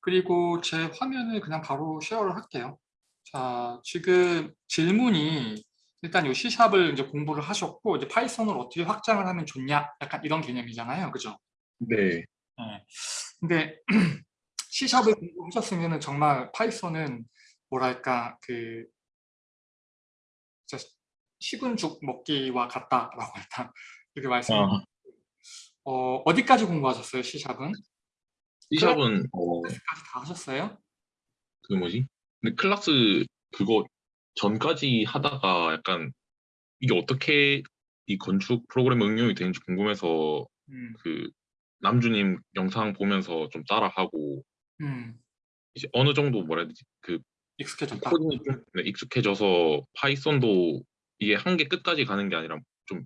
그리고 제 화면을 그냥 바로 share를 할게요. 자, 지금 질문이 일단 이 C샵을 이제 공부를 하셨고 이제 Python을 어떻게 확장을 하면 좋냐 약간 이런 개념이잖아요. 그죠? 네. 네. 근데 C샵을 공부하셨으면 정말 Python은 뭐랄까 그 식은 죽 먹기와 같다라고 일단 이렇게 말씀을 아. 어, 어디까지 공부하셨어요, C샵은? C샵은 어, class까지 다 하셨어요? 그 뭐지? 근데 클라스 그거 전까지 하다가 약간 이게 어떻게 이 건축 프로그램 응용이 되는지 궁금해서 음, 그 남주님 영상 보면서 좀 따라하고 음, 이제 어느 정도 뭐라 해야 되지? 그 익숙해졌다. 코딩이 좀 네, 익숙해져서 Python도 이게 한 개 끝까지 가는 게 아니라 좀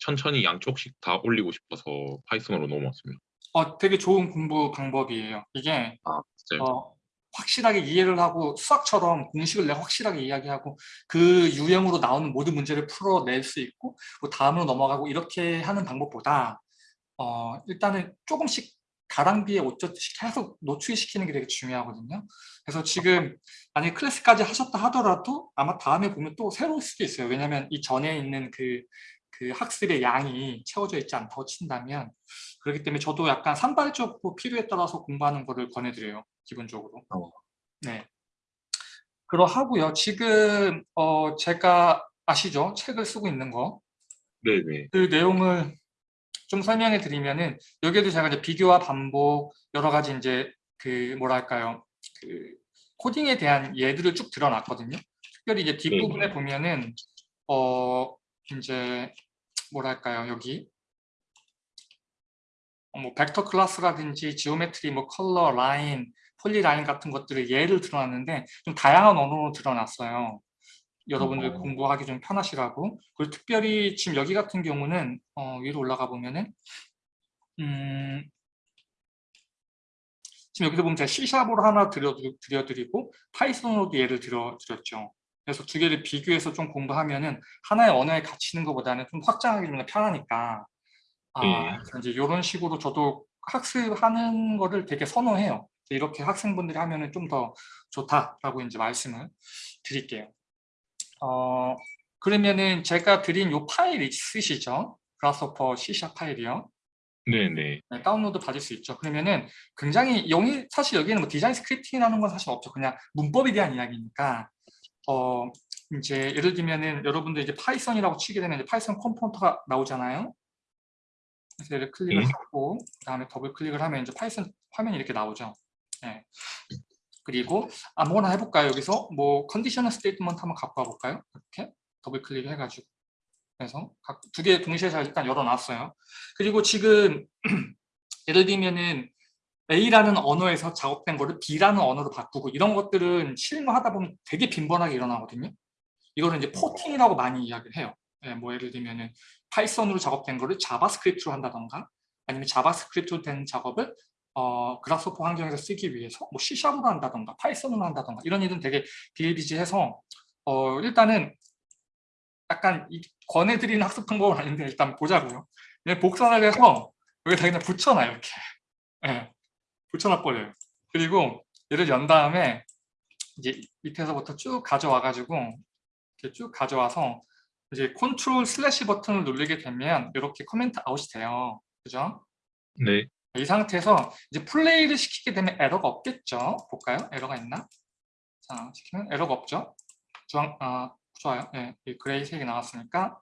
천천히 양쪽씩 다 올리고 싶어서 파이썬으로 넘어왔습니다. 어, 되게 좋은 공부 방법이에요. 이게 아? 어, 확실하게 이해를 하고 수학처럼 공식을 내가 확실하게 이야기하고 그 유형으로 나오는 모든 문제를 풀어낼 수 있고 뭐 다음으로 넘어가고 이렇게 하는 방법보다 어, 일단은 조금씩 가랑비에 옷젖듯이 계속 노출시키는 게 되게 중요하거든요. 그래서 지금 만약에 클래스까지 하셨다 하더라도 아마 다음에 보면 또 새로울 수도 있어요. 왜냐하면 이 전에 있는 그, 그 학습의 양이 채워져 있지 않다고 친다면 그렇기 때문에 저도 약간 산발적으로 필요에 따라서 공부하는 거를 권해드려요. 기본적으로. 어. 네. 그러하고요. 지금 어, 제가 아시죠? 책을 쓰고 있는 거. 네네. 그 내용을 좀 설명해 드리면은 여기에도 제가 이제 비교와 반복 여러 가지 이제 그 뭐랄까요 그 코딩에 대한 예들을 쭉 들어놨거든요. 특별히 이제 뒷부분에 네. 보면은 어 이제 뭐랄까요 여기 어, 뭐 vector class라든지 geometry, 뭐 color, line, polyline 같은 것들을 예를 들어놨는데 좀 다양한 언어로 들어놨어요. 여러분들 어. 공부하기 좀 편하시라고. 그리고 특별히 지금 여기 같은 경우는 어, 위로 올라가 보면은 음, 지금 여기서 보면 제가 C샵으로 하나 드려, 드려드리고 Python으로도 예를 들어드렸죠. 그래서 두 개를 비교해서 좀 공부하면은 하나의 언어에 갇히는 것보다는 좀 확장하기 좀 편하니까 아, 예. 이제 이런 식으로 저도 학습하는 거를 되게 선호해요. 이렇게 학생분들이 하면은 좀 더 좋다라고 이제 말씀을 드릴게요. 어, 그러면은 제가 드린 요 파일 있으시죠? 그라스퍼 C샵 파일이요. 네네. 네, 다운로드 받을 수 있죠. 그러면은 굉장히 영이 사실 여기는 뭐 design scripting이라는 건 사실 없죠. 그냥 문법에 대한 이야기니까 어 이제 예를 들면은 여러분들 이제 Python이라고 치게 되면 이제 Python component가 나오잖아요. 그래서 얘를 클릭을 네. 하고 그다음에 더블 클릭을 하면 이제 Python 화면이 이렇게 나오죠. 네. 그리고 아무거나 해볼까요? 여기서 뭐 conditional statement 한번 갖고 와볼까요? 이렇게 더블 클릭 해가지고 그래서 두 개 동시에 잘 일단 열어놨어요. 그리고 지금 예를 들면은 A라는 언어에서 작업된 거를 B라는 언어로 바꾸고 이런 것들은 실무하다 보면 되게 빈번하게 일어나거든요. 이거는 이제 porting이라고 많이 이야기를 해요. 예, 뭐 예를 들면은 Python으로 작업된 거를 JavaScript로 한다던가 아니면 JavaScript로 된 작업을 어, Grasshopper 환경에서 쓰기 위해서 뭐 C샵으로 한다던가 Python으로 한다던가 이런 일은 되게 비일비재해서 어, 일단은 약간 이, 권해드리는 학습 방법은 아닌데 일단 보자고요. 복사를 해서 여기다 그냥 붙여놔요 이렇게. 예, 붙여놔 버려요. 그리고 얘를 연 다음에 이제 밑에서부터 쭉 가져와 가지고 이렇게 쭉 가져와서 이제 control slash 버튼을 누르게 되면 이렇게 comment out이 돼요. 그죠? 네. 이 상태에서 이제 플레이를 시키게 되면 에러가 없겠죠? 볼까요? 에러가 있나? 자, 시키면 에러가 없죠? 주황, 아, 좋아요. 네, gray 색이 나왔으니까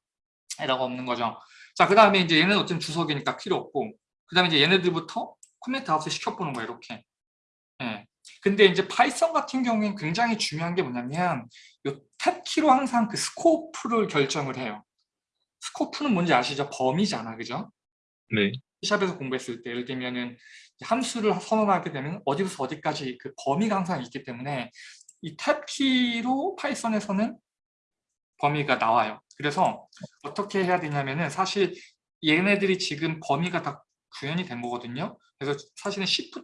에러가 없는 거죠. 자, 그 다음에 이제 얘는 어쨌든 주석이니까 필요 없고, 그 다음에 이제 얘네들부터 comment out을 시켜보는 거예요, 이렇게. 네. 근데 이제 Python 같은 경우에는 굉장히 중요한 게 뭐냐면, 이 tab키로 항상 그 scope를 결정을 해요. scope는 뭔지 아시죠? 범위잖아, 그죠? 네. 샵에서 공부했을 때 예를 들면은 함수를 선언하게 되면 어디부터 어디까지 그 범위가 항상 있기 때문에 이 탭키로 파이썬에서는 범위가 나와요. 그래서 어떻게 해야 되냐면은 사실 얘네들이 지금 범위가 다 구현이 된 거거든요. 그래서 사실은 Shift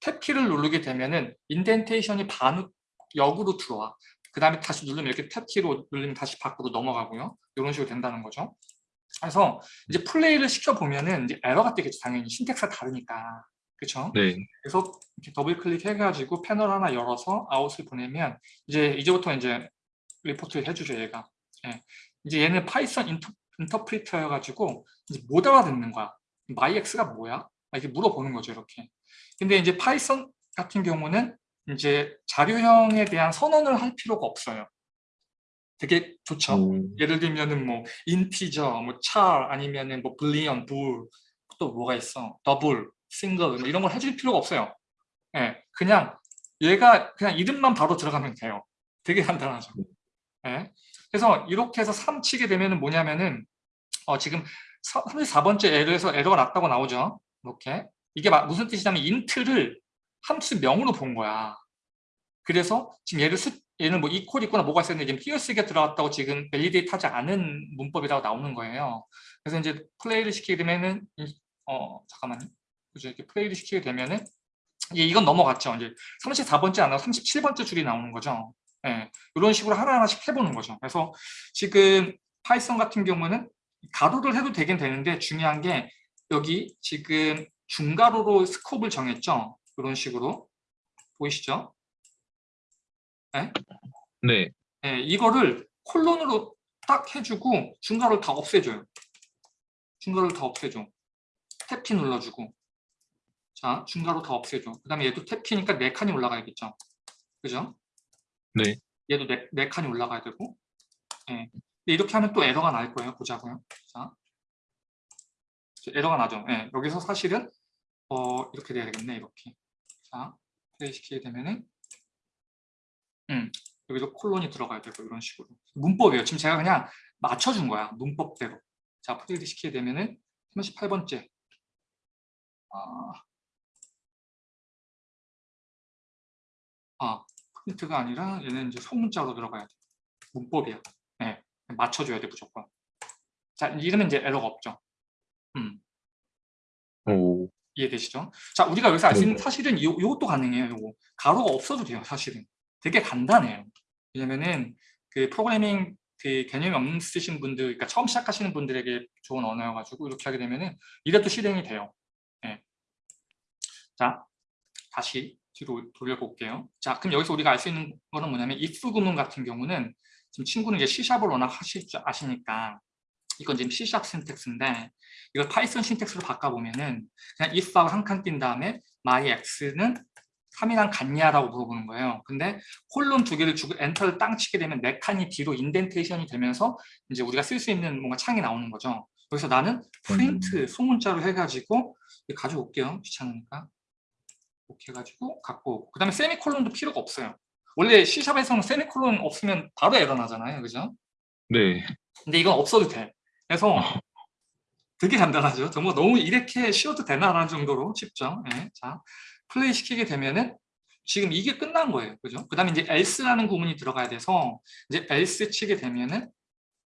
탭키를 누르게 되면은 인덴테이션이 반 역으로 들어와. 그 다음에 다시 누르면 이렇게 탭키로 누르면 다시 밖으로 넘어가고요. 이런 식으로 된다는 거죠. 그래서 이제 플레이를 시켜보면은 이제 에러가 뜨겠죠. 당연히 syntax가 다르니까. 그렇죠? 네. 그래서 이렇게 더블 클릭해가지고 패널 하나 열어서 아웃을 보내면 이제 이제부터 이제 리포트를 해주죠 얘가. 예. 이제 얘는 Python 인터, 인터프리터여가지고 이제 못 알아듣는 거야. Myx가 뭐야? 막 이렇게 물어보는 거죠 이렇게. 근데 이제 Python 같은 경우는 이제 자료형에 대한 선언을 할 필요가 없어요. 되게 좋죠. 음, 예를 들면은 뭐 integer, 뭐 char 아니면은 뭐 boolean, bool 또 뭐가 있어? double, single 뭐 이런 걸 해줄 필요가 없어요. 예, 그냥 얘가 그냥 이름만 바로 들어가면 돼요. 되게 간단하죠. 예. 그래서 이렇게 해서 3 치게 되면은 뭐냐면은 어, 지금 34번째 에러에서 에러가 났다고 나오죠. 이렇게 이게 마- 무슨 뜻이냐면 int를 함수 명으로 본 거야. 그래서 지금 얘를 수, 얘는 뭐 equal 있거나 뭐가 있었는데 지금 띄어쓰기가 들어갔다고 지금 validate 하지 않은 문법이라고 나오는 거예요. 그래서 이제 플레이를 시키게 되면은 이- 어 잠깐만요. 그죠? 이렇게 플레이를 시키게 되면은 예, 이건 넘어갔죠. 이제 34번째 안 나오고 37번째 줄이 나오는 거죠. 예, 이런 식으로 하나하나씩 해보는 거죠. 그래서 지금 Python 같은 경우는 가로를 해도 되긴 되는데 중요한 게 여기 지금 중가로로 scope을 정했죠. 이런 식으로 보이시죠? 네. 예, 이거를 콜론으로 딱 해주고 중괄호를 다 없애줘요. 중괄호를 다 없애줘. 탭키 눌러주고. 자, 중괄호 다 없애줘. 그 다음에 얘도 탭키니까 네 칸이 올라가야겠죠. 그죠? 네. 얘도 네, 네 칸이 올라가야 되고. 예. 이렇게 하면 또 에러가 날 거예요. 보자고요. 자. 에러가 나죠. 예. 여기서 사실은 어, 이렇게 돼야 되겠네. 이렇게. 자, 플레이 시키게 되면은 음, 여기도 콜론이 들어가야 되고 이런 식으로 문법이에요. 지금 제가 그냥 맞춰준 거야. 문법대로. 자, 프린트 시키게 되면은 38번째. 아, 아, 프린트가 아니라 얘는 이제 소문자로 들어가야 돼. 문법이야. 네, 맞춰줘야 돼 무조건. 자, 이러면 이제 에러가 없죠. 음, 오. 이해되시죠? 자, 우리가 여기서 알 수 있는 네. 사실은 이, 이것도 가능해요. 요거. 가로가 없어도 돼요, 사실은. 되게 간단해요. 왜냐면은 그 프로그래밍 그 개념이 없는 쓰신 분들, 그러니까 처음 시작하시는 분들에게 좋은 언어여가지고 이렇게 하게 되면은 이래도 실행이 돼요. 예. 자, 다시 뒤로 돌려볼게요. 자, 그럼 여기서 우리가 알 수 있는 거는 뭐냐면 if 구문 같은 경우는 지금 친구는 이제 C샵을 워낙 하실 줄 아시니까 이건 지금 C샵 syntax인데 이걸 파이썬 syntax로 바꿔보면은 그냥 if하고 한 칸 띈 다음에 my x는 3이랑 같냐라고 물어보는 거예요. 근데 콜론 두 개를 주고 엔터를 땅 치게 되면 네 칸이 뒤로 indentation이 되면서 이제 우리가 쓸 수 있는 뭔가 창이 나오는 거죠. 그래서 나는 프린트 소문자로 해가지고 가져올게요. 귀찮으니까. 이렇게 해가지고 갖고 오고. 그 다음에 세미콜론도 필요가 없어요. 원래 C샵에서는 세미콜론 없으면 바로 에러 나잖아요. 그죠? 네. 근데 이건 없어도 돼. 그래서 되게 간단하죠. 정말 너무 이렇게 쉬워도 되나라는 정도로 쉽죠. 예, 자, 플레이 시키게 되면은 지금 이게 끝난 거예요. 그죠? 그 다음에 이제 else라는 구문이 들어가야 돼서 이제 else 치게 되면은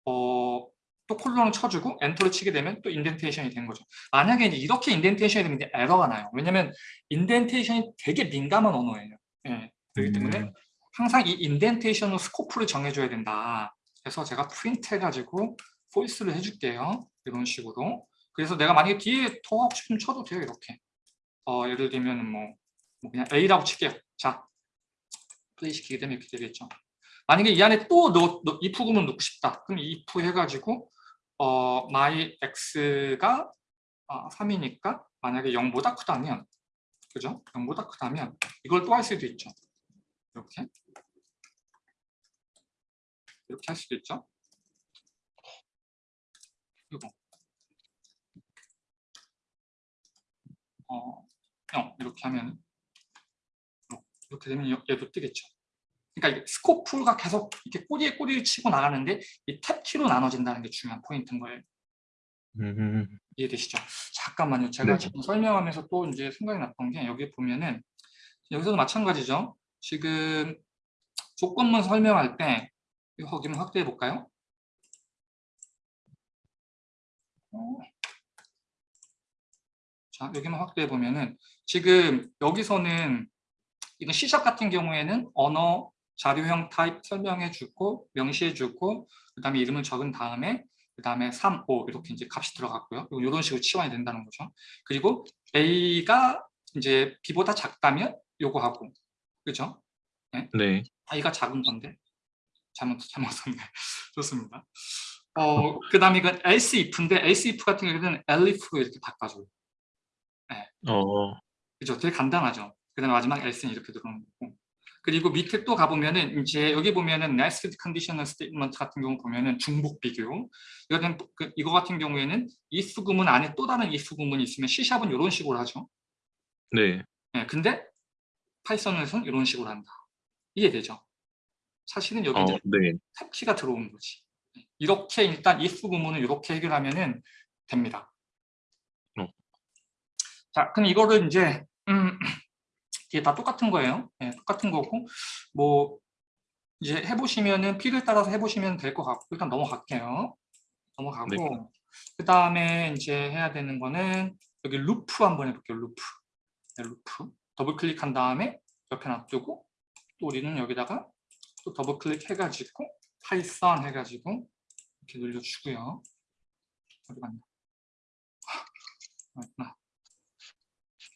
어, 또 콜론을 쳐주고 엔터를 치게 되면 또 indentation이 된 거죠. 만약에 이제 이렇게 indentation이 되면 이제 에러가 나요. 왜냐면 indentation이 되게 민감한 언어예요. 예, 그렇기 때문에 음. 항상 이 indentation으로 scope를 정해줘야 된다. 그래서 제가 프린트 해가지고 false를 해줄게요. 이런 식으로. 그래서 내가 만약에 뒤에 더 하고 싶으면 쳐도 돼요. 이렇게. 어, 예를 들면 뭐, 뭐 그냥 A라고 칠게요. 자, 플레이 시키게 되면 이렇게 되겠죠. 만약에 이 안에 또 넣, 넣, if 구문 넣고 싶다. 그럼 if 해가지고 어, my x가 어, 3이니까 만약에 0보다 크다면 그죠? 0보다 크다면 이걸 또 할 수도 있죠. 이렇게 이렇게 할 수도 있죠. 그리고 어, 0 이렇게 하면 이렇게 되면 얘- 얘도 뜨겠죠. 그러니까 스코프가 계속 이렇게 꼬리에 꼬리를 치고 나가는데 이 탭키로 나눠진다는 게 중요한 포인트인 거예요. 음. 이해되시죠? 잠깐만요. 제가 네. 지금 설명하면서 또 이제 생각이 났던 게 여기 보면은 여기서도 마찬가지죠. 지금 조건문 설명할 때 이거 좀 확대해 볼까요? 어. 자, 여기만 확대해 보면은 지금 여기서는 이건 C샵 같은 경우에는 언어, 자료형 타입 설명해 주고 명시해 주고 그다음에 이름을 적은 다음에 그다음에 3, 5 이렇게 이제 값이 들어갔고요. 이런 식으로 치환이 된다는 거죠. 그리고 A가 이제 b보다 작다면 요거 하고 그죠? 네. i가 작은 건데 잘못 잘못 썼네. 좋습니다. 어 그다음에 이건 else if인데 else if 같은 경우에는 elif로 이렇게 바꿔줘요. 어, 그죠? 되게 간단하죠. 그다음에 마지막 else는 이렇게 들어오는 거고. 그리고 밑에 또 가보면은 이제 여기 보면은 nested conditional statement 같은 경우 보면은 중복 비교. 이거는 그 이거 같은 경우에는 if 구문 안에 또 다른 if 구문이 있으면 C샵은 이런 식으로 하죠. 네. 예, 근데 파이썬에서는 이런 식으로 한다. 이해되죠? 사실은 여기 어, 네. 탭키가 들어오는 거지. 이렇게 일단 if 구문을 이렇게 해결하면은 됩니다. 어. 자, 그럼 이거를 이제 음, 이게 다 똑같은 거예요. 예, 똑같은 거고 뭐 이제 해보시면은 필요에 따라서 해보시면 될 것 같고 일단 넘어갈게요. 넘어가고 네. 그 다음에 이제 해야 되는 거는 여기 루프 한번 해볼게요. 루프. 네, 루프. 더블 클릭한 다음에 옆에 놔두고 또 우리는 여기다가 또 더블 클릭 해가지고 파이썬 해가지고 이렇게 눌러주고요. 어디 갔나? 아.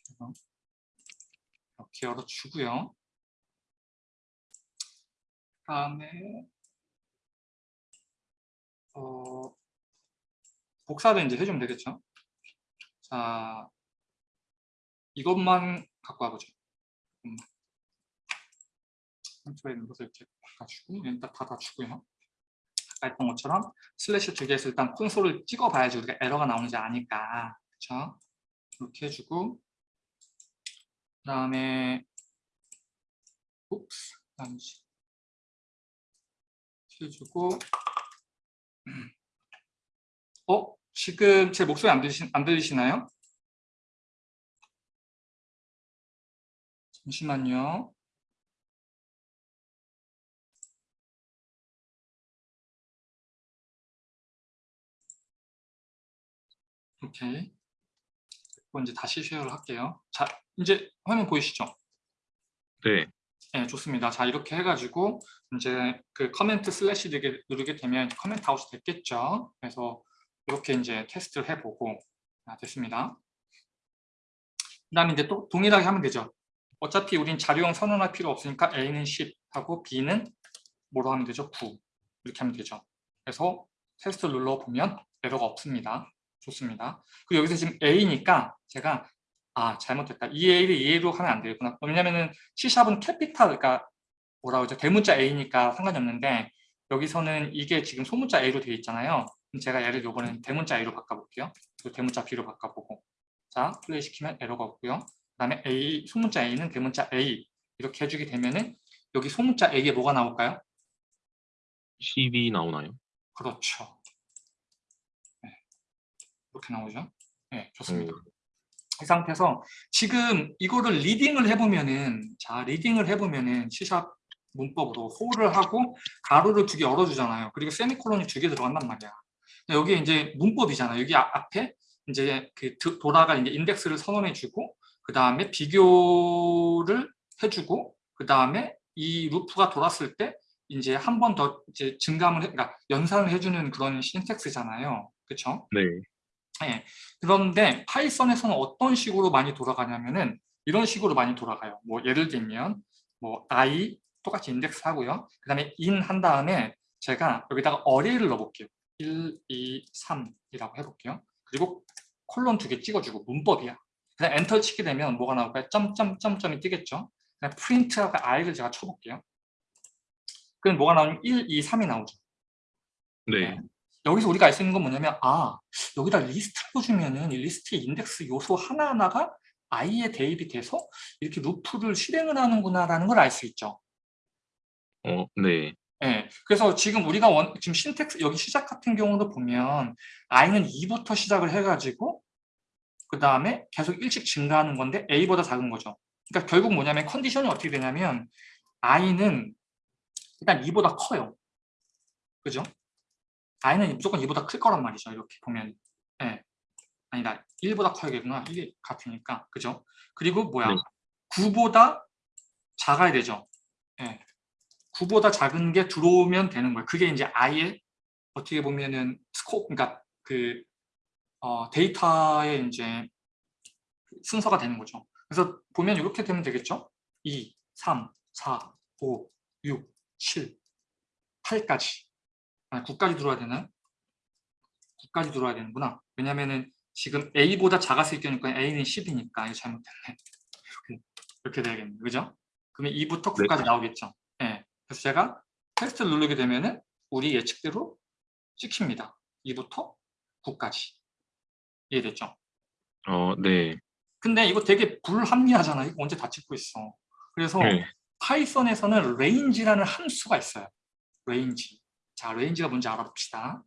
그래서 이렇게 열어주고요. 다음에 어, 복사를 이제 해주면 되겠죠. 자, 이것만 갖고 와보죠. 음. 컨트롤 눌러서 이렇게 바꿔주고 일단 닫아주고요. 아까 했던 것처럼 슬래시 두 개에서 일단 콘솔을 찍어봐야지 우리가 에러가 나오는지 아니까 그렇죠? 이렇게 해주고 그 다음에 oops 이렇게 해주고 어? 지금 제 목소리 안, 들리시, 안 들리시나요? 잠시만요. 오케이. 그리고 이제 다시 share를 할게요. 자, 이제 화면 보이시죠? 네. 네, 좋습니다. 자, 이렇게 해가지고 이제 그 커멘트 슬래시 누르게, 누르게 되면 comment out이 됐겠죠. 그래서 이렇게 이제 테스트를 해보고 아, 됐습니다. 그 다음에 이제 또 동일하게 하면 되죠. 어차피 우린 자료형 선언할 필요 없으니까 A는 10 하고 B는 뭐로 하면 되죠? 9 이렇게 하면 되죠. 그래서 테스트 눌러보면 에러가 없습니다. 좋습니다. 그리고 여기서 지금 A니까 제가 아 잘못했다. 이 A를 이 A로 하면 안 되겠구나. 왜냐면은 C샵은 capital 그러니까 뭐라 그러죠? 대문자 A니까 상관이 없는데 여기서는 이게 지금 소문자 A로 되어 있잖아요. 그럼 제가 얘를 요번엔 대문자 A로 바꿔볼게요. 대문자 B로 바꿔보고 자 플레이 시키면 에러가 없고요. 그 다음에 A, 소문자 A는 대문자 A 이렇게 해주게 되면은 여기 소문자 A에 뭐가 나올까요? 10이 나오나요? 그렇죠. 네. 이렇게 나오죠. 네, 좋습니다. 음. 이 상태에서 지금 이거를 reading을 해보면은 자 리딩을 해보면은 C샵 문법으로 for를 하고 가로를 두 개 열어주잖아요. 그리고 세미콜론이 두 개 들어간단 말이야. 여기 이제 문법이잖아요. 여기 앞- 앞에 이제 그 드- 돌아가 이제 인덱스를 선언해주고 그 다음에 비교를 해주고 그 다음에 이 루프가 돌았을 때 이제 한 번 더 이제 증감을 해, 그러니까 연산을 해주는 그런 신텍스잖아요. 그렇죠? 네. 예. 그런데 파이썬에서는 어떤 식으로 많이 돌아가냐면은 이런 식으로 많이 돌아가요. 뭐 예를 들면 뭐 i 똑같이 인덱스 하고요. 그 다음에 in 한 다음에 제가 여기다가 어레이를 넣어볼게요. 1, 2, 3이라고 해볼게요. 그리고 콜론 두 개 찍어주고 문법이야. 그냥 엔터 치게 되면 뭐가 나올까요? 점점점점이 뜨겠죠. 그냥 프린트하고 i를 제가 쳐볼게요. 그럼 뭐가 나오면 1, 2, 3이 나오죠. 네. 여기서 우리가 알 수 있는 건 뭐냐면 아 여기다 리스트를 주면은 이 리스트의 인덱스 요소 하나하나가 i에 대입이 돼서 이렇게 루프를 실행을 하는구나라는 걸 알 수 있죠. 어, 네. 예. 그래서 지금 우리가 원, 지금 syntax 여기 시작 같은 경우도 보면 i는 2부터 시작을 해가지고 그 다음에 계속 일씩 증가하는 건데 a보다 작은 거죠. 그러니까 결국 뭐냐면 컨디션이 어떻게 되냐면 i는 일단 2보다 커요. 그죠? i는 무조건 2보다 클 거란 말이죠. 이렇게 보면. 예. 아니다. 1보다 커야겠구나. 이게 같으니까. 그죠? 그리고 뭐야? 네. 9보다 작아야 되죠. 예. 9보다 작은 게 들어오면 되는 거예요. 그게 이제 i의 어떻게 보면은 스코 그러니까 그 어, 데이터의 이제 순서가 되는 거죠. 그래서 보면 이렇게 되면 되겠죠? 2, 3, 4, 5, 6, 7, 8까지. 아니, 9까지 들어와야 되나요? 9까지 들어와야 되는구나. 왜냐면은 지금 A보다 작았을 경우니까 A는 10이니까 이거 잘못됐네. 이렇게, 이렇게 돼야겠네. 그죠? 그러면 2부터 9까지 나오겠죠. 예. 그래서 제가 테스트를 누르게 되면은 우리 예측대로 찍힙니다. 2부터 9까지. 이해됐죠? 어, 네. 근데 이거 되게 불합리하잖아. 이거 언제 다 찍고 있어. 그래서 네. 파이썬에서는 range라는 함수가 있어요. range. 자, range가 뭔지 알아봅시다.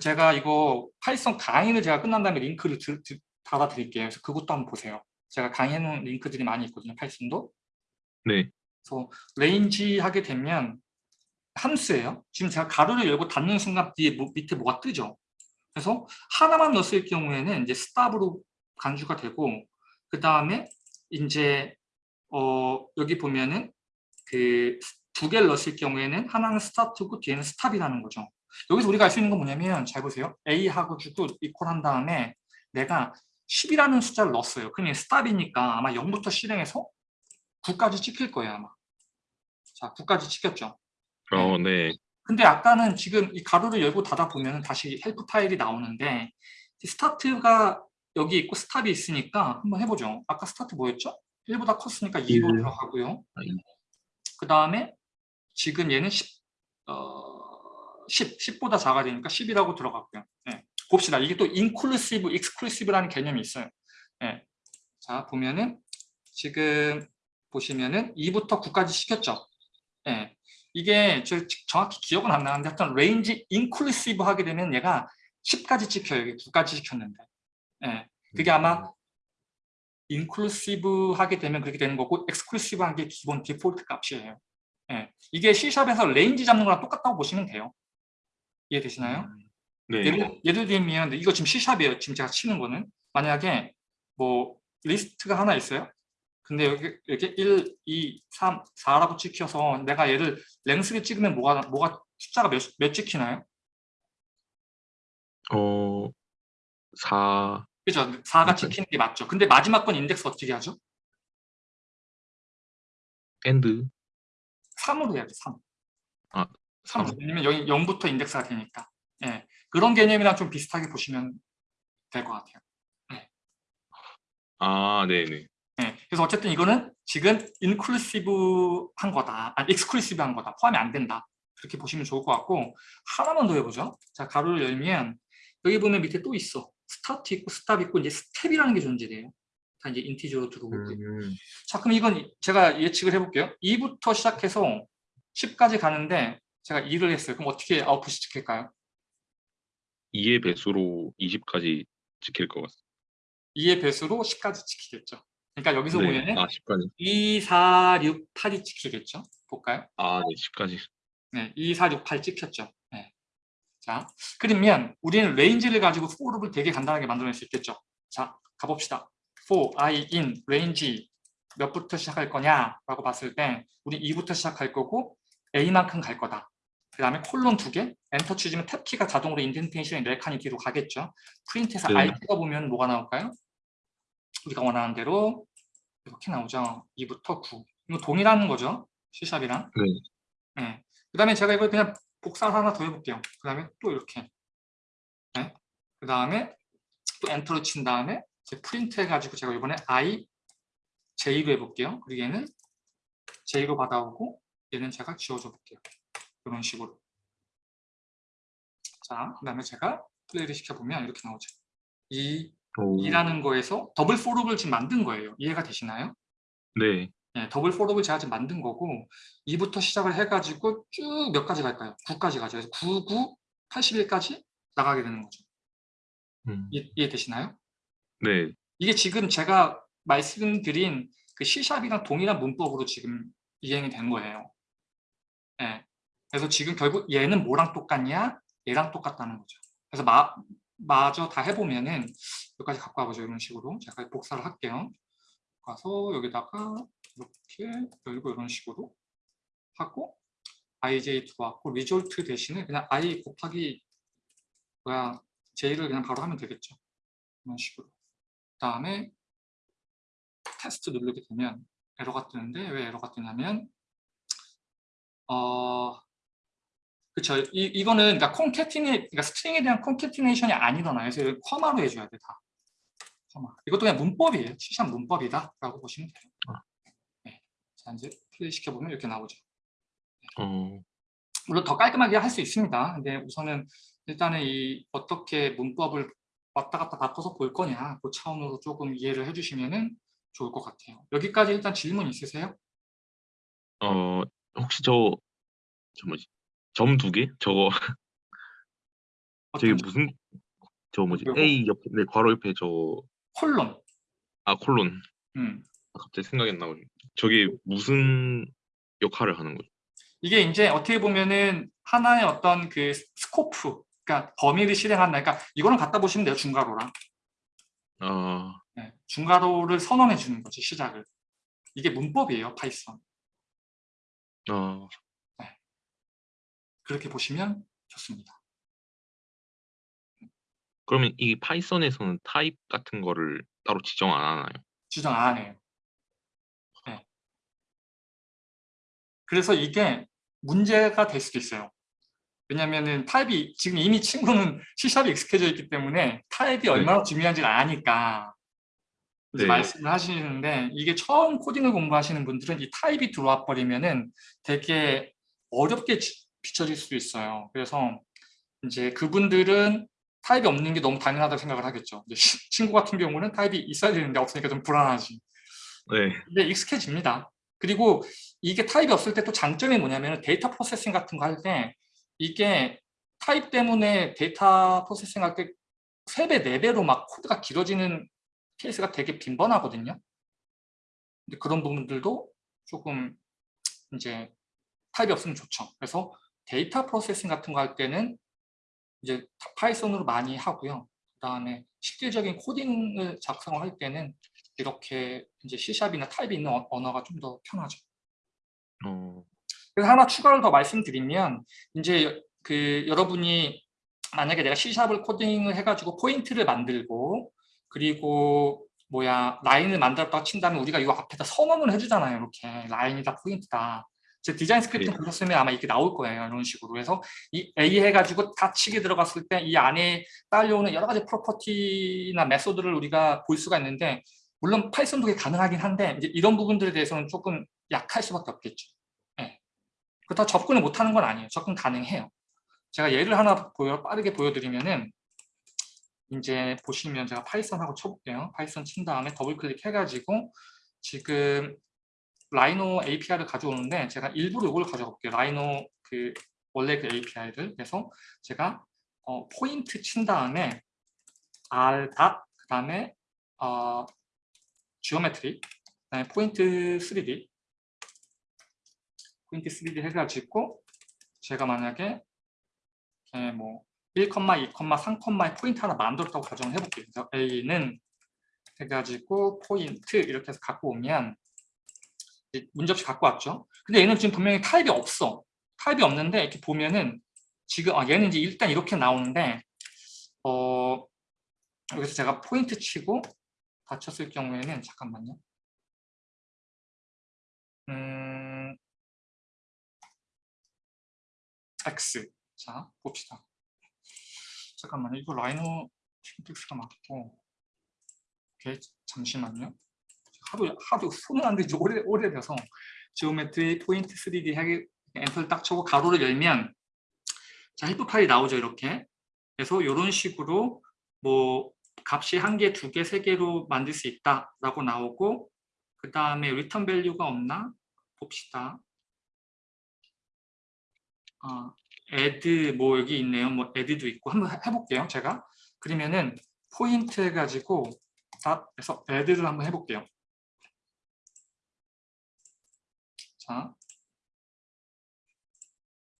제가 이거 파이썬 강의를 제가 끝난 다음에 링크를 드, 드, 달아드릴게요. 그래서 그것도 한번 보세요. 제가 강의해놓은 링크들이 많이 있거든요. 파이썬도. 네. 그래서 range 하게 되면 함수예요. 지금 제가 가로를 열고 닫는 순간 뒤에 뭐- 밑에 뭐가 뜨죠. 그래서 하나만 넣었을 경우에는 이제 stop으로 간주가 되고 그 다음에 이제 어 여기 보면은 그 두 개를 넣었을 경우에는 하나는 스타트고 뒤에는 stop이라는 거죠. 여기서 우리가 알 수 있는 건 뭐냐면 잘 보세요. A하고 주고 equal 한 다음에 내가 10이라는 숫자를 넣었어요. 그러면 stop이니까 아마 0부터 실행해서 9까지 찍힐 거예요 아마. 자 9까지 찍혔죠. 어, 네. 근데 아까는 지금 이 괄호를 열고 닫아 보면 다시 help 파일이 나오는데 start가 여기 있고 stop이 있으니까 한번 해보죠. 아까 start 뭐였죠? 1보다 컸으니까 2로 일. 들어가고요. 아, 이. 그 다음에 지금 얘는 10, 어, 10, 10 보다 작아야 되니까 10이라고 들어갔고요. 네. 봅시다. 이게 또 inclusive, exclusive라는 개념이 있어요. 네. 자, 보면은 지금 보시면은 2부터 9까지 시켰죠. 네. 이게 저 정확히 기억은 안 나는데 하여튼 range inclusive 하게 되면 얘가 10까지 찍혀요. 여기 9까지 찍혔는데. 예. 그게 아마 inclusive 하게 되면 그렇게 되는 거고 exclusive 한게 기본 디폴트 값이에요. 예. 이게 C샵에서 range 잡는 거랑 똑같다고 보시면 돼요. 이해되시나요? 네. 예를, 예를 들면 이거 지금 C샵이에요. 지금 제가 치는 거는 만약에 뭐 리스트가 하나 있어요. 근데 여기 이렇게 1, 2, 3, 4라고 찍혀서 내가 얘를 length를 찍으면 뭐가 뭐가 숫자가 몇, 몇 찍히나요? 어, 4, 그죠? 4가 찍히는 게 맞죠. 근데 마지막 건 인덱스 어떻게 하죠? end. 3으로 해야 돼, 3. 아, 3. 삼. 왜냐면 여기 0부터 인덱스가 되니까. 예. 그런 개념이랑 좀 비슷하게 보시면 될 것 같아요. 아, 네네. 예. 그래서 어쨌든 이거는 지금 inclusive한 거다. 아니, exclusive한 거다. 포함이 안 된다. 그렇게 보시면 좋을 것 같고 하나만 더 해보죠. 자, 괄호를 열면 여기 보면 밑에 또 있어. start 있고 stop 있고 이제 step이라는 게 존재돼요. 다 이제 integer로 들어오고. 음, 자, 그럼 이건 제가 예측을 해볼게요. 2부터 시작해서 10까지 가는데 제가 2를 했어요. 그럼 어떻게 아웃풋이 찍힐까요? 2의 배수로 20까지 찍힐 것 같습니다. 2의 배수로 10까지 찍히겠죠. 그러니까 여기서 네. 보면은 아, 10까지. 2, 4, 6, 8이 찍히겠죠. 볼까요? 아, 네, 10까지. 네, 2, 4, 6, 8 찍혔죠. 네. 자, 그러면 우리는 range를 가지고 for를 되게 간단하게 만들어낼 수 있겠죠. 자, 가봅시다. for i in range 몇부터 시작할 거냐라고 봤을 때 우리 2부터 시작할 거고 a만큼 갈 거다. 그 다음에 콜론 두 개, 엔터 치시면 tab키가 자동으로 indentation이 네 칸이 뒤로 가겠죠. print에서 네. i 찍어보면 뭐가 나올까요? 우리가 원하는 대로 이렇게 나오죠. 2부터 9. 이거 동일한 거죠. C샵이랑. 네. 네. 그 다음에 제가 이걸 그냥 복사를 하나 더 해볼게요. 그 다음에 또 이렇게. 네. 그 다음에 또 enter를 친 다음에 이제 프린트 해가지고 제가 이번에 i j로 해볼게요. 그리고 얘는 j로 받아오고 얘는 제가 지워줘 볼게요. 이런 식으로. 자, 그 다음에 제가 플레이를 시켜보면 이렇게 나오죠. 이 오, 2라는 거에서 double for loop을 지금 만든 거예요. 이해가 되시나요? 네. 예, double for loop을 제가 지금 만든 거고 2부터 시작을 해가지고 쭉 몇까지 갈까요? 9까지 가죠. 그래서 9, 9, 81까지 나가게 되는 거죠. 음, 이해, 이해되시나요? 네. 이게 지금 제가 말씀드린 그 C샵이랑 동일한 문법으로 지금 이행이 된 거예요. 예. 그래서 지금 결국 얘는 뭐랑 똑같냐? 얘랑 똑같다는 거죠. 그래서 마, 마저 다 해보면은 여기까지 갖고 와보죠. 이런 식으로. 제가 복사를 할게요. 가서 여기다가 이렇게 열고 이런 식으로 하고 ij 들어왔고 result 대신에 그냥 i 곱하기 뭐야 j를 그냥 바로 하면 되겠죠. 이런 식으로. 그 다음에 테스트 누르게 되면 에러가 뜨는데 왜 에러가 뜨냐면 어 그쵸 이, 이거는 그러니까 concatena 그러니까 string에 대한 concatenation이 안 일어나요 그래서 comma로 해줘야 돼 다 커마 이것도 그냥 문법이에요 C샵 문법이다 라고 보시면 돼요 네. 자 이제 플레이 시켜보면 이렇게 나오죠 어, 물론 더 깔끔하게 할 수 있습니다 근데 우선은 일단은 이 어떻게 문법을 왔다 갔다 바꿔서 볼 거냐 그 차원으로 조금 이해를 해주시면 좋을 것 같아요 여기까지 일단 질문 있으세요? 어, 혹시 저, 저 뭐지? 점 두 개? 저거, 저게 무슨, 저 뭐지? 요거? A 옆에, 네, 괄호 옆에 저, 콜론 아, 콜론. 음. 아, 갑자기 생각이 안 나고. 저게 무슨 역할을 하는 거죠? 이게 이제 어떻게 보면은 하나의 어떤 그 scope, 그러니까 범위를 실행한다. 그러니까 이거는 갖다 보시면 돼요, 중괄호랑. 아, 네, 중괄호를 선언해 주는 거지, 시작을. 이게 문법이에요, Python. 아, 그렇게 보시면 좋습니다. 그러면 이 Python에서는 타입 같은 거를 따로 지정 안 하나요? 지정 안 해요. 네. 그래서 이게 문제가 될 수도 있어요. 왜냐면은 타입이 지금 이미 친구는 C샵이 익숙해져 있기 때문에 타입이 얼마나 중요한지를 아니까 네. 말씀을 하시는데 이게 처음 코딩을 공부하시는 분들은 이 타입이 들어와 버리면은 되게 어렵게 지- 비춰질 수도 있어요. 그래서 이제 그분들은 타입이 없는 게 너무 당연하다고 생각을 하겠죠. 친구 같은 경우는 타입이 있어야 되는데 없으니까 좀 불안하지. 네. 근데 익숙해집니다. 그리고 이게 타입이 없을 때 또 장점이 뭐냐면 데이터 processing 같은 거 할 때 이게 타입 때문에 데이터 processing 할 때 3배, 4배로 막 코드가 길어지는 케이스가 되게 빈번하거든요. 근데 그런 부분들도 조금 이제 타입이 없으면 좋죠. 그래서 데이터 processing 같은 거 할 때는 이제 Python으로 많이 하고요. 그다음에 실질적인 코딩을 작성할 때는 이렇게 이제 C샵이나 타입이 있는 어- 언어가 좀 더 편하죠. 어, 그래서 하나 추가로 더 말씀드리면 이제 그 여러분이 만약에 내가 C샵을 코딩을 해가지고 포인트를 만들고 그리고 뭐야 라인을 만들었다고 친다면 우리가 이거 앞에다 선언을 해주잖아요. 이렇게 라인이다 포인트다. 제 Design Script 네. 보셨으면 아마 이렇게 나올 거예요. 이런 식으로. 그래서 이 A 해가지고 dot 치게 들어갔을 때 이 안에 딸려오는 여러 가지 property나 method를 우리가 볼 수가 있는데 물론 Python도 그게 가능하긴 한데 이제 이런 부분들에 대해서는 조금 약할 수밖에 없겠죠. 예. 그렇다고 접근을 못하는 건 아니에요. 접근 가능해요. 제가 예를 하나 보여, 빠르게 보여드리면은 이제 보시면 제가 Python 하고 쳐볼게요. Python 친 다음에 더블 클릭해가지고 지금 Rhino API를 가져오는데 제가 일부러 이걸 가져볼게요. Rhino 그 원래 그 API를 그래서 제가 어, 포인트 친 다음에 r dot 그다음에 어, geometry 그다음에 포인트 3D 포인트 3D 해가지고 제가 만약에 이렇게 뭐 1, 2, 3의 포인트 하나 만들었다고 가정을 해볼게요. 그래서 A는 해가지고 포인트 이렇게 해서 갖고 오면 문제없이 갖고 왔죠. 근데 얘는 지금 분명히 타입이 없어. 타입이 없는데 이렇게 보면은 지금 아 얘는 이제 일단 이렇게 나오는데 어 여기서 제가 포인트 치고 닫혔을 경우에는 잠깐만요. 음, X 자 봅시다. 잠깐만요. 이거 Rhino syntax가 맞고 오케이 잠시만요. 하도 하도 손은 안 되지 오래 오래돼서 geometry point 3D 하기 엔터를 딱 쳐고 괄호를 열면 자 help 파일이 나오죠 이렇게. 그래서 이런 식으로 뭐 값이 한 개, 두 개, 세 개로 만들 수 있다라고 나오고 그 다음에 return value가 없나 봅시다. 아, add 뭐 여기 있네요. 뭐 add도 있고 한번 해- 해볼게요. 제가 그러면은 포인트 해가지고 다 해서 add를 한번 해볼게요.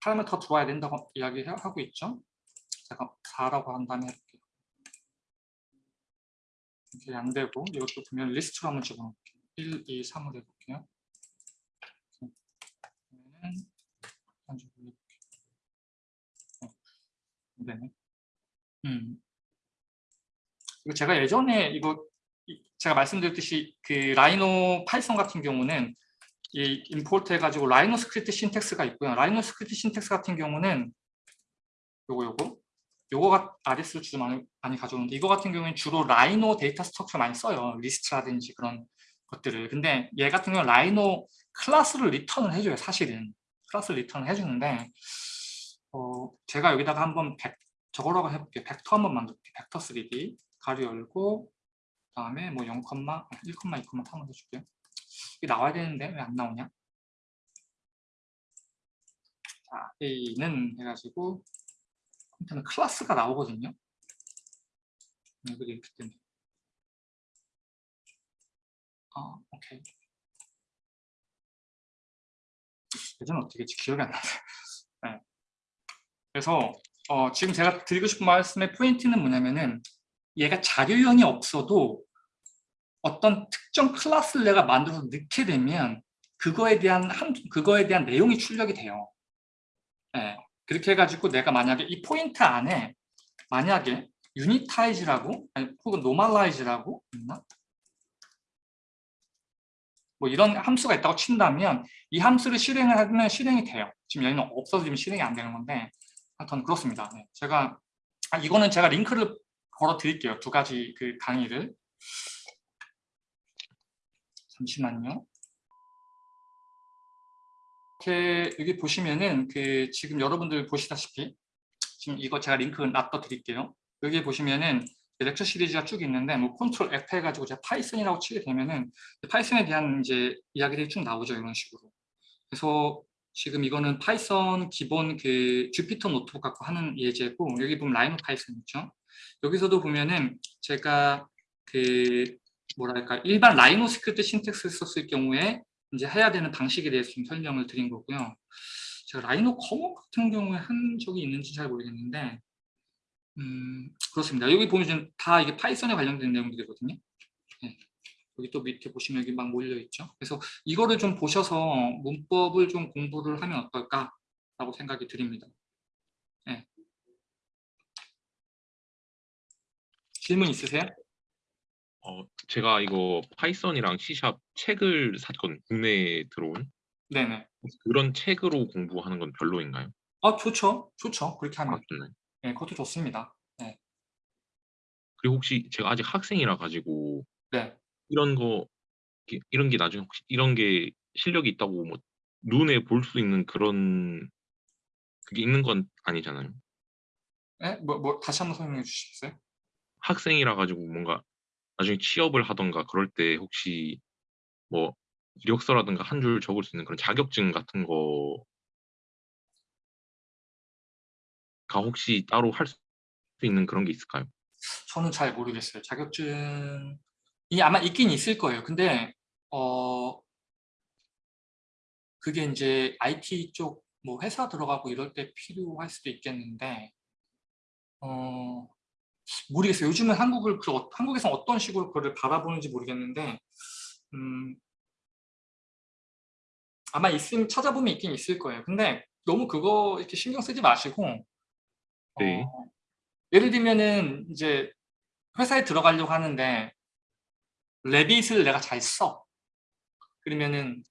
자, 하면 더 들어와야 된다고 이야기하고 있죠. 제가 4라고 한 다음에 해볼게요. 이게 안 되고 이것도 보면 리스트로 한번 집어넣을게요. 1, 2, 3으로 해볼게요. 어, 안 되네. 음. 이거 제가 예전에 이거 이- 제가 말씀드렸듯이 그 Rhino Python 같은 경우는 이 import 해가지고 Rhino script syntax가 있고요. Rhino script syntax 같은 경우는 요거 요거 요거가 RS를 주로 많이, 많이 가져오는데 이거 같은 경우는 주로 Rhino data structure 많이 써요. 리스트라든지 그런 것들을. 근데 얘 같은 경우는 Rhino 클래스를 리턴을 해줘요. 사실은 클래스 리턴을 해주는데 어, 제가 여기다가 한번 벡, 저거라고 해볼게요. 벡터 한번 만들게요. 벡터 3D 괄호 열고 그 다음에 뭐 0, 1, 2, 3을 해줄게요. 이게 나와야 되는데 왜 안 나오냐? 자, A는 해가지고 컴퓨터는 클래스가 나오거든요. 네, 그게 이렇게 되네. 아, 오케이. 예전 어떻게 했지? 기억이 안 나네. 네. 그래서 어, 지금 제가 드리고 싶은 말씀의 포인트는 뭐냐면은 얘가 자료형이 없어도 어떤 특정 클래스를 내가 만들어서 넣게 되면 그거에 대한 한, 그거에 대한 내용이 출력이 돼요. 예, 그렇게 해가지고 내가 만약에 이 포인트 안에 만약에 unitize라고 아니, 혹은 normalize라고 있나? 뭐 이런 함수가 있다고 친다면 이 함수를 실행을 하면 실행이 돼요. 지금 여기는 없어서 지금 실행이 안 되는 건데 하여튼 그렇습니다. 네, 제가 아, 이거는 제가 링크를 걸어 드릴게요. 두 가지 그 강의를 잠시만요. 이렇게 여기 보시면은 그 지금 여러분들 보시다시피 지금 이거 제가 링크 놔둬 드릴게요. 여기 보시면은 lecture 시리즈가 쭉 있는데 뭐 control F 해가지고 제가 Python이라고 치게 되면은 Python에 대한 이제 이야기들이 쭉 나오죠 이런 식으로. 그래서 지금 이거는 Python 기본 그 Jupyter Notebook 갖고 하는 예제고 여기 보면 Rhino Python 있죠. 여기서도 보면은 제가 그 뭐랄까 일반 Rhino script syntax를 썼을 경우에 이제 해야 되는 방식에 대해서 좀 설명을 드린 거고요. 제가 Rhino Common 같은 경우에 한 적이 있는지 잘 모르겠는데 음, 그렇습니다. 여기 보면 다 이게 Python에 관련된 내용들이거든요. 네. 여기 또 밑에 보시면 여기 막 몰려 있죠. 그래서 이거를 좀 보셔서 문법을 좀 공부를 하면 어떨까라고 생각이 드립니다. 네. 질문 있으세요? 어, 제가 이거 파이썬이랑 C샵 책을 샀거든요. 국내에 들어온 네네. 그런 책으로 공부하는 건 별로인가요? 아 좋죠, 좋죠. 그렇게 하면 아, 좋나요? 네, 그것도 좋습니다. 그리고 혹시 제가 아직 학생이라 가지고 네. 이런 거 이런 게 나중에 혹시 이런 게 실력이 있다고 뭐 눈에 볼 수 있는 그런 그게 있는 건 아니잖아요. 네? 뭐, 뭐 다시 한번 설명해 주시겠어요? 학생이라 가지고 뭔가 나중에 취업을 하던가 그럴 때 혹시 뭐 이력서라든가 한 줄 적을 수 있는 그런 자격증 같은 거가 혹시 따로 할 수 있는 그런 게 있을까요? 저는 잘 모르겠어요. 자격증이 아마 있긴 있을 거예요. 근데 어 그게 이제 IT 쪽 뭐 회사 들어가고 이럴 때 필요할 수도 있겠는데 어 모르겠어요. 요즘은 한국을 그 어- 한국에서 어떤 식으로 그거를 바라보는지 모르겠는데 음 아마 있음 찾아보면 있긴 있을 거예요. 근데 너무 그거 이렇게 신경 쓰지 마시고 네. 어, 예를 들면은 이제 회사에 들어가려고 하는데 레빗을 내가 잘 써. 그러면은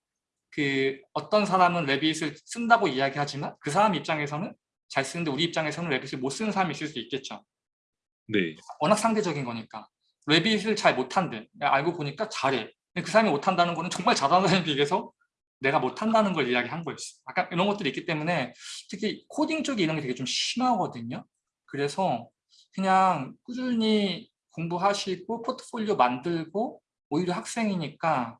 그 어떤 사람은 레빗을 쓴다고 이야기하지만 그 사람 입장에서는 잘 쓰는데 우리 입장에서는 레빗을 못 쓰는 사람이 있을 수도 있겠죠. 네. 워낙 상대적인 거니까. 레빗을 잘 못한대. 알고 보니까 잘해. 그 사람이 못한다는 거는 정말 잘하는 사람에 비해서 내가 못한다는 걸 이야기한 거였어. 약간 이런 것들이 있기 때문에 특히 코딩 쪽에 이런 게 되게 좀 심하거든요. 그래서 그냥 꾸준히 공부하시고 포트폴리오 만들고 오히려 학생이니까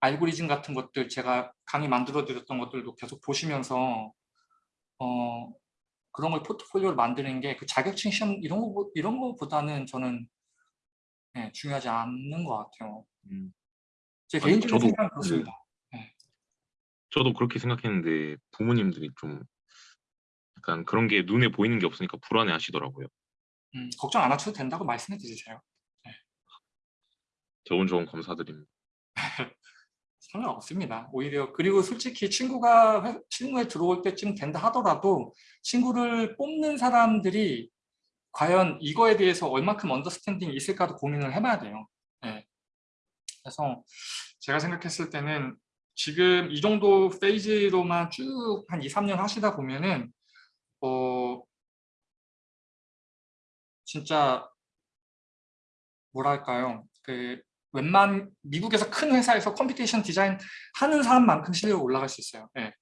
알고리즘 같은 것들 제가 강의 만들어 드렸던 것들도 계속 보시면서 어 그런 걸 포트폴리오를 만드는 게 그 자격증 시험 이런 거 이런 거보다는 저는 네, 중요하지 않는 것 같아요. 음. 제 아니, 개인적인 저도 생각은 그렇습니다. 저도 그렇게 생각했는데 부모님들이 좀 약간 그런 게 눈에 보이는 게 없으니까 불안해 하시더라고요. 음, 걱정 안 하셔도 된다고 말씀해 주세요. 좋은 조언 감사드립니다. 상관없습니다. 오히려 그리고 솔직히 친구가 회- 친구에 들어올 때쯤 된다 하더라도 친구를 뽑는 사람들이 과연 이거에 대해서 얼마큼 언더스탠딩이 있을까도 고민을 해봐야 돼요. 예. 그래서 제가 생각했을 때는 지금 이 정도 페이지로만 쭉 한 2, 3년 하시다 보면은 어 진짜 뭐랄까요 그 웬만 미국에서 큰 회사에서 computation design 하는 사람만큼 실력이 올라갈 수 있어요. 예.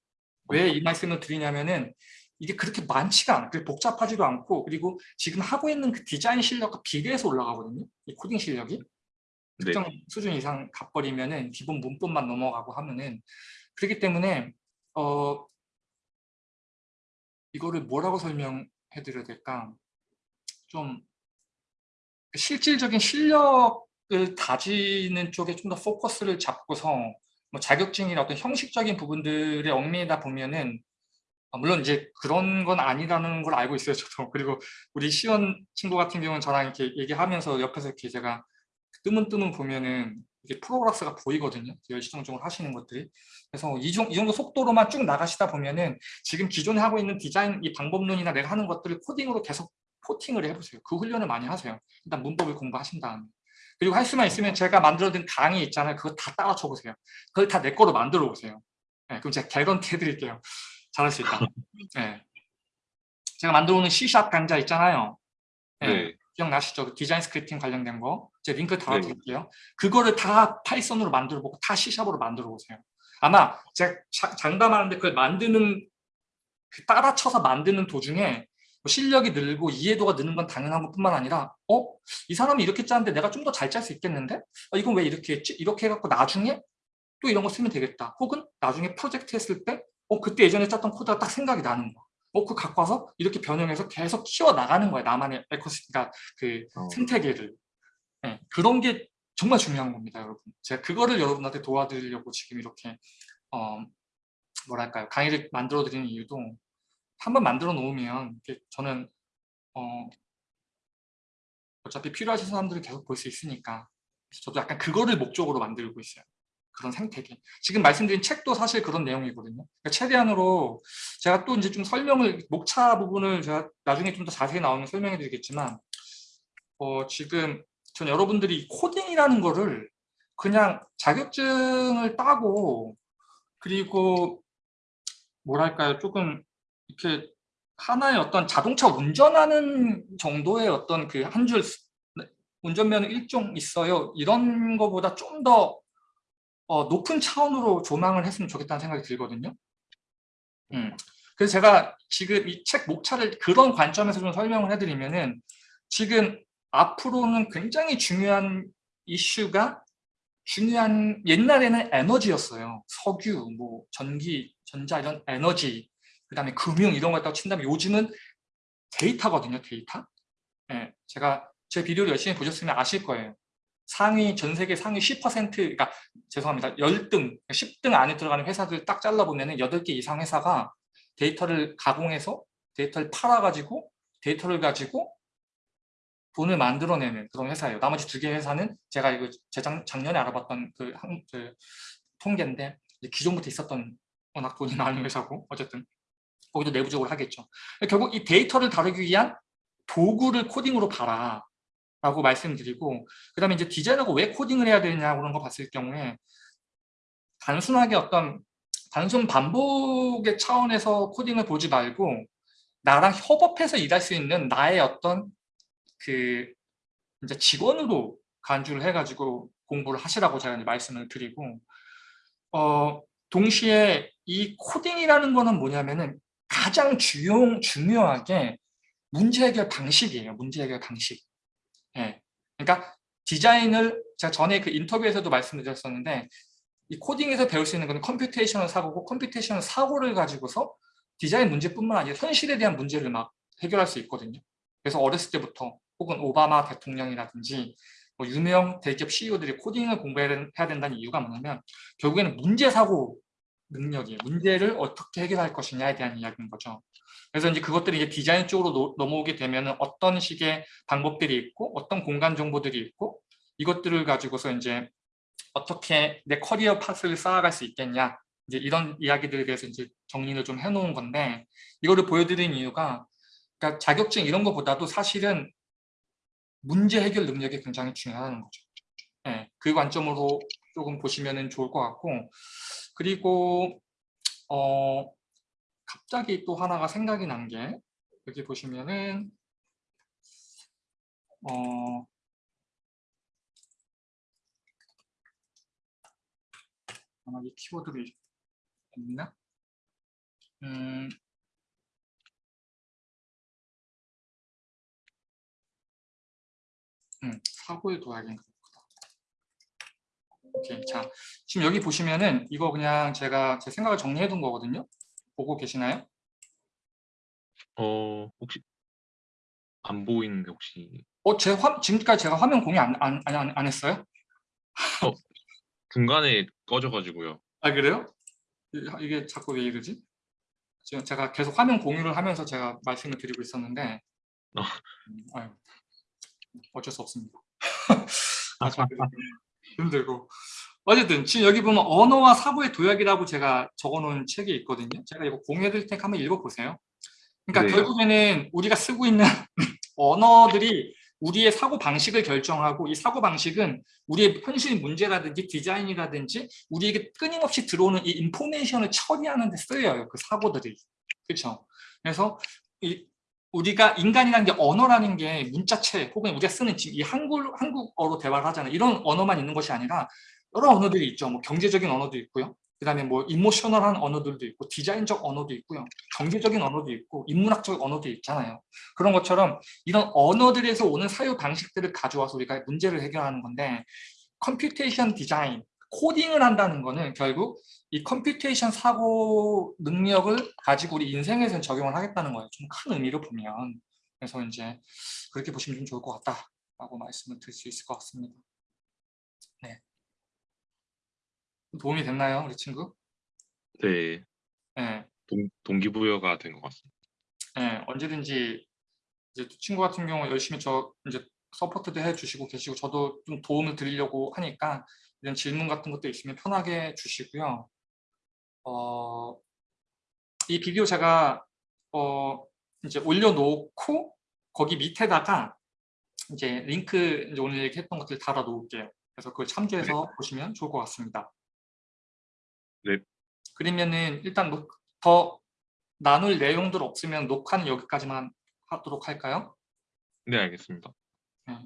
왜이 말씀을 드리냐면은 이게 그렇게 많지가 않아요. 그렇게 복잡하지도 않고 그리고 지금 하고 있는 그 디자인 실력과 비례해서 올라가거든요. 이 코딩 실력이. 네. 특정 수준 이상 가버리면은 기본 문법만 넘어가고 하면은 그렇기 때문에 어 이거를 뭐라고 설명해 드려야 될까? 좀 실질적인 실력 을 다지는 쪽에 좀 더 포커스를 잡고서 뭐 자격증이나 어떤 형식적인 부분들에 얽매이다 보면은 아, 물론 이제 그런 건 아니라는 걸 알고 있어요 저도. 그리고 우리 시원 친구 같은 경우는 저랑 이렇게 얘기하면서 옆에서 이렇게 제가 뜨문뜨문 보면은 이게 프로그레스가 보이거든요. 열시정적으로 하시는 것들이. 그래서 이, 정, 이 정도 속도로만 쭉 나가시다 보면은 지금 기존에 하고 있는 디자인 이 방법론이나 내가 하는 것들을 코딩으로 계속 porting을 해보세요. 그 훈련을 많이 하세요. 일단 문법을 공부하신 다음에 그리고 할 수만 있으면 제가 만들어둔 강의 있잖아요 그거 다 따라 쳐보세요 그걸 다 내 거로 만들어 보세요 네, 그럼 제가 개런티 해드릴게요 잘할 수 있다. 네. 제가 만들어 놓은 C샵 강좌 있잖아요. 네. 네. 기억나시죠? 그 design scripting 관련된 거. 제가 링크 네. 달아드릴게요. 그거를 다 Python으로 만들어 보고 다 C샵으로 만들어 보세요. 아마 제가 자, 장담하는데 그걸 만드는 그 따라 쳐서 만드는 도중에 뭐 실력이 늘고 이해도가 느는 건 당연한 것뿐만 아니라 어? 이 사람이 이렇게 짰는데 내가 좀 더 잘 짤 수 있겠는데? 어, 이건 왜 이렇게 했지? 이렇게 해갖고 나중에 또 이런 거 쓰면 되겠다. 혹은 나중에 프로젝트 했을 때 어, 그때 예전에 짰던 코드가 딱 생각이 나는 거야. 어, 그 갖고 와서 이렇게 변형해서 계속 키워 나가는 거야. 나만의 에코시스템, 그러니까 그 어. 생태계를. 네, 그런 게 정말 중요한 겁니다, 여러분. 제가 그거를 여러분한테 도와드리려고 지금 이렇게 어, 뭐랄까요 강의를 만들어 드리는 이유도 한번 만들어 놓으면 저는 어, 어차피 필요하신 사람들을 계속 볼 수 있으니까 저도 약간 그거를 목적으로 만들고 있어요. 그런 생태계. 지금 말씀드린 책도 사실 그런 내용이거든요. 그러니까 최대한으로 제가 또 이제 좀 설명을 목차 부분을 제가 나중에 좀 더 자세히 나오면 설명해 드리겠지만 어, 지금 전 여러분들이 코딩이라는 거를 그냥 자격증을 따고 그리고 뭐랄까요 조금 이렇게 하나의 어떤 자동차 운전하는 정도의 어떤 그 한 줄 운전면허 일종 있어요 이런 거보다 좀더 어, 높은 차원으로 조망을 했으면 좋겠다는 생각이 들거든요. 음. 그래서 제가 지금 이 책 목차를 그런 관점에서 좀 설명을 해드리면은 지금 앞으로는 굉장히 중요한 이슈가 중요한 옛날에는 에너지였어요. 석유, 뭐 전기, 전자 이런 에너지, 그 다음에 금융 이런 거 갖다가 친다면 요즘은 데이터거든요. 데이터. 네, 제가 제 비디오를 열심히 보셨으면 아실 거예요. 상위 전 세계 상위 10% 그러니까 죄송합니다. 10등, 10등 안에 들어가는 회사들 딱 잘라보면 8개 이상 회사가 데이터를 가공해서 데이터를 팔아가지고 데이터를 가지고 돈을 만들어내는 그런 회사예요. 나머지 두 개 회사는 제가 이거 재작, 작년에 알아봤던 그, 한, 그 통계인데 기존부터 있었던 워낙 돈이 많은 회사고 어쨌든 거기도 내부적으로 하겠죠. 결국 이 데이터를 다루기 위한 도구를 코딩으로 봐라. 라고 말씀드리고 그 다음에 이제 디자이너가 왜 코딩을 해야 되냐 그런 거 봤을 경우에 단순하게 어떤 단순 반복의 차원에서 코딩을 보지 말고 나랑 협업해서 일할 수 있는 나의 어떤 그 이제 직원으로 간주를 해가지고 공부를 하시라고 제가 말씀을 드리고 어 동시에 이 코딩이라는 거는 뭐냐면은 가장 주요, 중요하게 문제 해결 방식이에요. 문제 해결 방식. 예. 그러니까 디자인을 제가 전에 그 인터뷰에서도 말씀드렸었는데 이 코딩에서 배울 수 있는 건 computational 사고고 computational 사고를 가지고서 디자인 문제뿐만 아니라 현실에 대한 문제를 막 해결할 수 있거든요. 그래서 어렸을 때부터 혹은 오바마 대통령이라든지 뭐 유명 대기업 CEO들이 코딩을 공부해야 된다는 이유가 뭐냐면 결국에는 문제 사고 능력이에요. 문제를 어떻게 해결할 것이냐에 대한 이야기인 거죠. 그래서 이제 그것들이 이제 디자인 쪽으로 노, 넘어오게 되면 어떤 식의 방법들이 있고 어떤 공간 정보들이 있고 이것들을 가지고서 이제 어떻게 내 커리어 파스를 쌓아갈 수 있겠냐 이제 이런 이야기들에 대해서 이제 정리를 좀 해놓은 건데 이거를 보여드린 이유가 그러니까 자격증 이런 것보다도 사실은 문제 해결 능력이 굉장히 중요하다는 거죠. 네. 그 관점으로 조금 보시면 좋을 것 같고 그리고 어 갑자기 또 하나가 생각이 난 게 여기 보시면은 어 아마 이 키워드를 있나? 음, 음, 사고의 도약인가. 오케이, 자, 지금 여기 보시면은 이거 그냥 제가 제 생각을 정리해 둔 거거든요. 보고 계시나요? 어 혹시 안 보이는데 혹시 어, 제 화, 지금까지 제가 화면 공유 안, 안, 안, 안 했어요? 중간에 꺼져가지고요. 아, 그래요? 이- 이게 자꾸 왜 이러지? 지금 제가 계속 화면 공유를 하면서 제가 말씀을 드리고 있었는데, 어. 음, 아유, 어쩔 수 없습니다. 아, 저 힘들고. 어쨌든 지금 여기 보면 언어와 사고의 도약이라고 제가 적어놓은 책이 있거든요. 제가 이거 공유해드릴 테니까 한번 읽어보세요. 그러니까 네. 결국에는 우리가 쓰고 있는 언어들이 우리의 사고 방식을 결정하고 이 사고 방식은 우리의 현실 문제라든지 디자인이라든지 우리에게 끊임없이 들어오는 이 information을 처리하는 데 쓰여요. 그 사고들이. 그렇죠? 그래서 이 우리가 인간이라는 게 언어라는 게 문자체 혹은 우리가 쓰는 지금 이 한국, 한국어로 대화를 하잖아요. 이런 언어만 있는 것이 아니라 여러 언어들이 있죠. 뭐 경제적인 언어도 있고요. 그 다음에 뭐 emotional한 언어들도 있고 디자인적 언어도 있고요. 경제적인 언어도 있고 인문학적 언어도 있잖아요. 그런 것처럼 이런 언어들에서 오는 사유 방식들을 가져와서 우리가 문제를 해결하는 건데 computation 디자인, 코딩을 한다는 거는 결국 이 computation 사고 능력을 가지고 우리 인생에서 적용을 하겠다는 거예요. 좀 큰 의미로 보면. 그래서 이제 그렇게 보시면 좀 좋을 것 같다라고 말씀을 드릴 수 있을 것 같습니다. 네. 도움이 됐나요, 우리 친구? 네, 네. 동, 동기부여가 된 것 같습니다. 네, 언제든지 이제 친구 같은 경우 열심히 저 이제 support도 해주시고 계시고 저도 좀 도움을 드리려고 하니까 이런 질문 같은 것도 있으면 편하게 주시고요. 어, 이 비디오 제가 어, 이제 올려놓고 거기 밑에다가 이제 링크 이제 오늘 얘기했던 것들 달아 놓을게요. 그래서 그걸 참조해서 보시면 좋을 것 같습니다. 네. 그러면은 일단 녹- 더 나눌 내용들 없으면 녹화는 여기까지만 하도록 할까요? 네, 알겠습니다. 네.